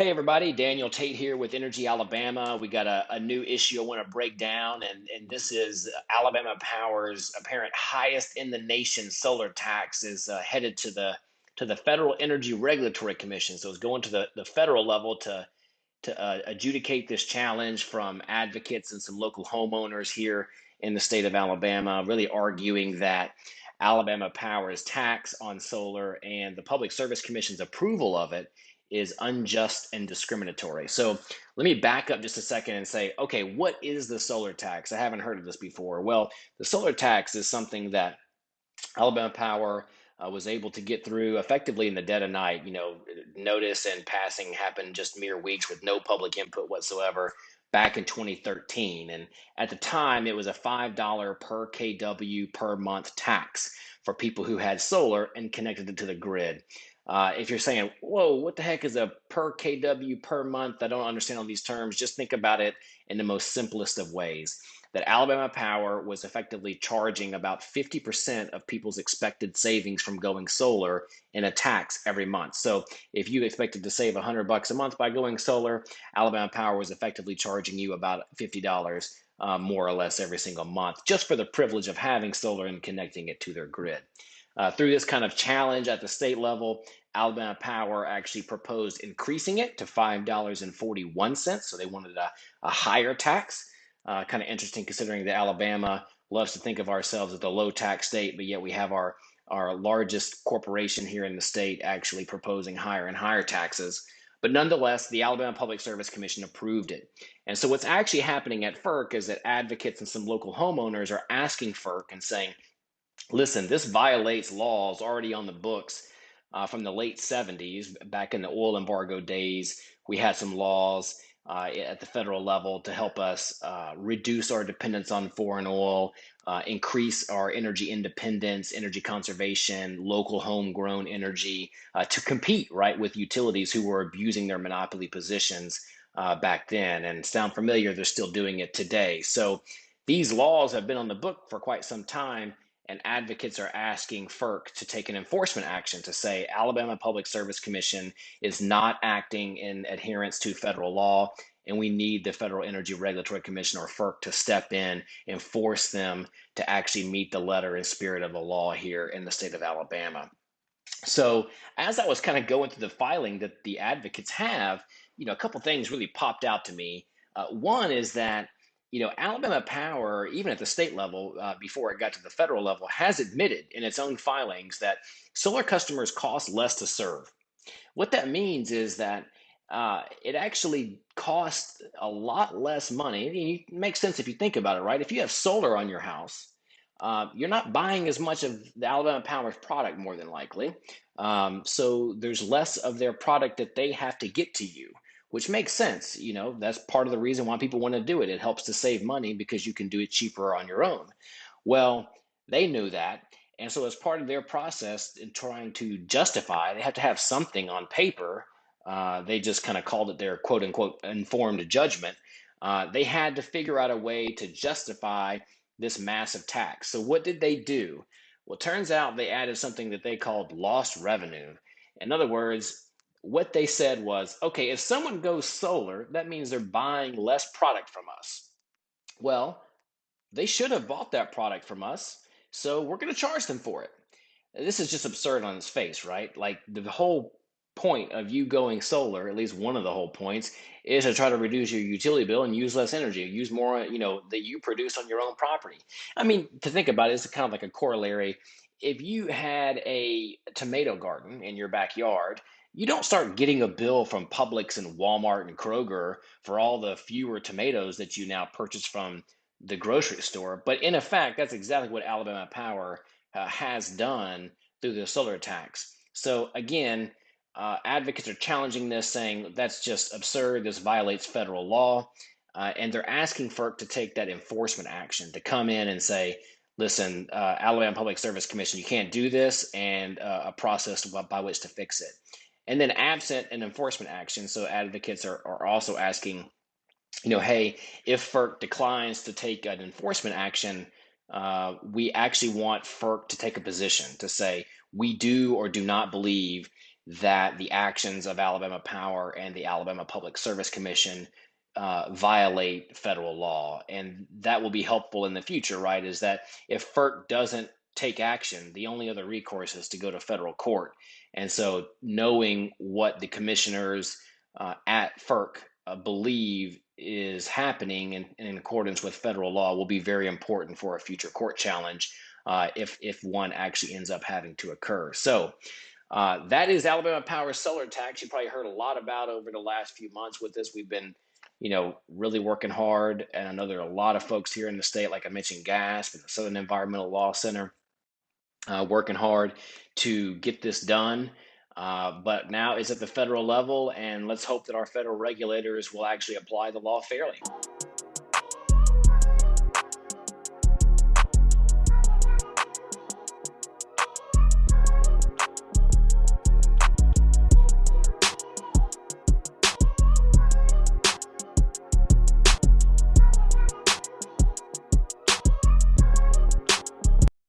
Hey everybody, Daniel Tate here with Energy Alabama. We got a, a new issue I want to break down, and, and this is Alabama Power's apparent highest in the nation solar tax is uh, headed to the to the Federal Energy Regulatory Commission. So it's going to the, the federal level to to uh, adjudicate this challenge from advocates and some local homeowners here in the state of Alabama, really arguing that Alabama Power's tax on solar and the Public Service Commission's approval of it is unjust and discriminatory. So let me back up just a second and say, okay, what is the solar tax? I haven't heard of this before. Well, the solar tax is something that Alabama Power uh, was able to get through effectively in the dead of night. You know, notice and passing happened just mere weeks with no public input whatsoever back in 2013. And at the time, it was a $5 per kW per month tax for people who had solar and connected it to the grid. Uh, if you're saying, whoa, what the heck is a per kW per month? I don't understand all these terms. Just think about it in the most simplest of ways. That Alabama Power was effectively charging about 50% of people's expected savings from going solar in a tax every month. So if you expected to save 100 bucks a month by going solar, Alabama Power was effectively charging you about $50 uh, more or less every single month just for the privilege of having solar and connecting it to their grid. Uh, through this kind of challenge at the state level, Alabama Power actually proposed increasing it to $5.41. So they wanted a, a higher tax. Uh, kind of interesting considering that Alabama loves to think of ourselves as a low tax state, but yet we have our, our largest corporation here in the state actually proposing higher and higher taxes. But nonetheless, the Alabama Public Service Commission approved it. And so what's actually happening at FERC is that advocates and some local homeowners are asking FERC and saying, listen, this violates laws already on the books uh, from the late 70s, back in the oil embargo days. We had some laws uh, at the federal level to help us uh, reduce our dependence on foreign oil, uh, increase our energy independence, energy conservation, local homegrown energy uh, to compete right with utilities who were abusing their monopoly positions uh, back then. And sound familiar, they're still doing it today. So these laws have been on the book for quite some time and advocates are asking FERC to take an enforcement action to say Alabama Public Service Commission is not acting in adherence to federal law, and we need the Federal Energy Regulatory Commission or FERC to step in and force them to actually meet the letter and spirit of the law here in the state of Alabama. So, as I was kind of going through the filing that the advocates have, you know, a couple things really popped out to me. Uh, one is that you know, Alabama Power, even at the state level, uh, before it got to the federal level, has admitted in its own filings that solar customers cost less to serve. What that means is that uh, it actually costs a lot less money. It makes sense if you think about it, right? If you have solar on your house, uh, you're not buying as much of the Alabama Power's product, more than likely. Um, so there's less of their product that they have to get to you which makes sense. You know, that's part of the reason why people want to do it. It helps to save money because you can do it cheaper on your own. Well, they knew that. And so, as part of their process in trying to justify, they have to have something on paper. Uh, they just kind of called it their quote unquote informed judgment. Uh, they had to figure out a way to justify this massive tax. So, what did they do? Well, turns out they added something that they called lost revenue. In other words, what they said was okay, if someone goes solar, that means they're buying less product from us. Well, they should have bought that product from us, so we're going to charge them for it. This is just absurd on its face, right? Like the whole point of you going solar, at least one of the whole points, is to try to reduce your utility bill and use less energy, use more, you know, that you produce on your own property. I mean, to think about it, it's kind of like a corollary. If you had a tomato garden in your backyard, you don't start getting a bill from Publix and Walmart and Kroger for all the fewer tomatoes that you now purchase from the grocery store. But in effect, that's exactly what Alabama Power uh, has done through the solar tax. So again, uh, advocates are challenging this, saying that's just absurd. This violates federal law. Uh, and they're asking FERC to take that enforcement action to come in and say, listen, uh, Alabama Public Service Commission, you can't do this, and uh, a process by which to fix it. And then absent an enforcement action, so advocates are, are also asking, you know, hey, if FERC declines to take an enforcement action, uh, we actually want FERC to take a position to say we do or do not believe that the actions of Alabama Power and the Alabama Public Service Commission uh, violate federal law. And that will be helpful in the future, right? Is that if FERC doesn't take action, the only other recourse is to go to federal court. And so knowing what the commissioners uh, at FERC uh, believe is happening in, in accordance with federal law will be very important for a future court challenge uh, if, if one actually ends up having to occur. So uh, that is Alabama Power solar tax. You probably heard a lot about over the last few months with this. We've been, you know, really working hard, and I know there are a lot of folks here in the state, like I mentioned, GASP and the Southern Environmental Law Center, uh, working hard to get this done. Uh, but now it's at the federal level, and let's hope that our federal regulators will actually apply the law fairly.